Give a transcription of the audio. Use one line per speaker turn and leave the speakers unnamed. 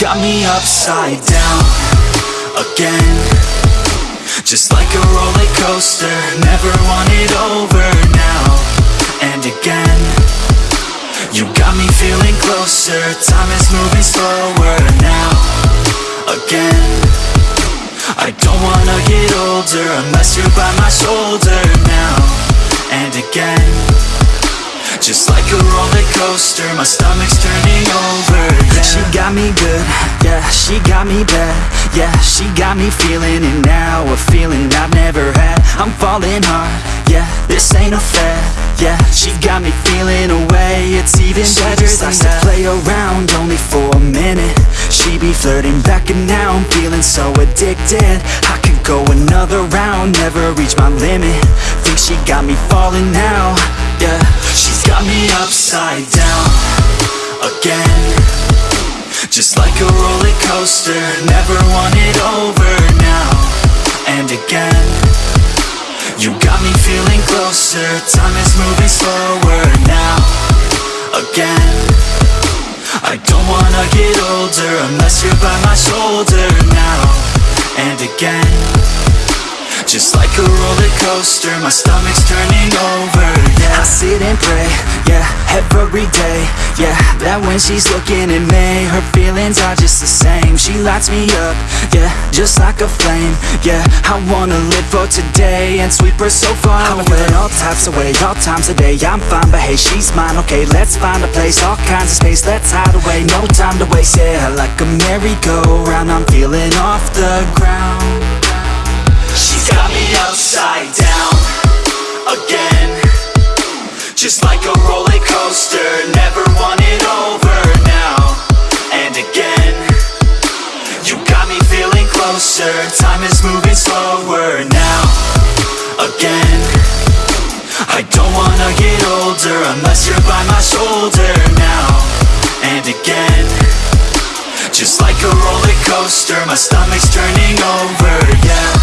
got me upside down Again. Just like a roller coaster Never want it over now And again. You got me feeling closer Time is moving slower now Again. I don't wanna get older Unless you're by my shoulder now And again Just like a roller coaster My stomach's turning over. Yeah. She got me good, yeah She got me bad, yeah She got me feeling. It now A feeling I've never had. I'm falling hard, yeah This ain't a fad, yeah. She got me feeling away It's even she better just likes to play around Only for a minute. She be flirting back and now I'm feeling so addicted. I could go another round Never reach my limit. Think she got me falling now, yeah got me upside down Again. Just like a roller coaster Never want it over now And again. You got me feeling closer Time is moving slower now Again. I don't wanna get older Unless you're by my shoulder now And again. Just like a roller coaster My stomach's turning I sit and pray, yeah, every day Yeah, that when she's looking at me Her feelings are just the same. She lights me up, yeah, just like a flame Yeah, I wanna live for today And sweep her so far I'm away. feeling all types of way, all times a day I'm fine, but hey, she's mine, okay Let's find a place, all kinds of space Let's hide away, no time to waste Yeah, like a merry-go-round I'm feeling off the ground. She's got me upside down Again Just like a roller coaster Never want it over now. And again You got me feeling closer. Time is moving slower now. Again I don't wanna get older Unless you're by my shoulder now. And again Just like a roller coaster My stomach's turning over, yeah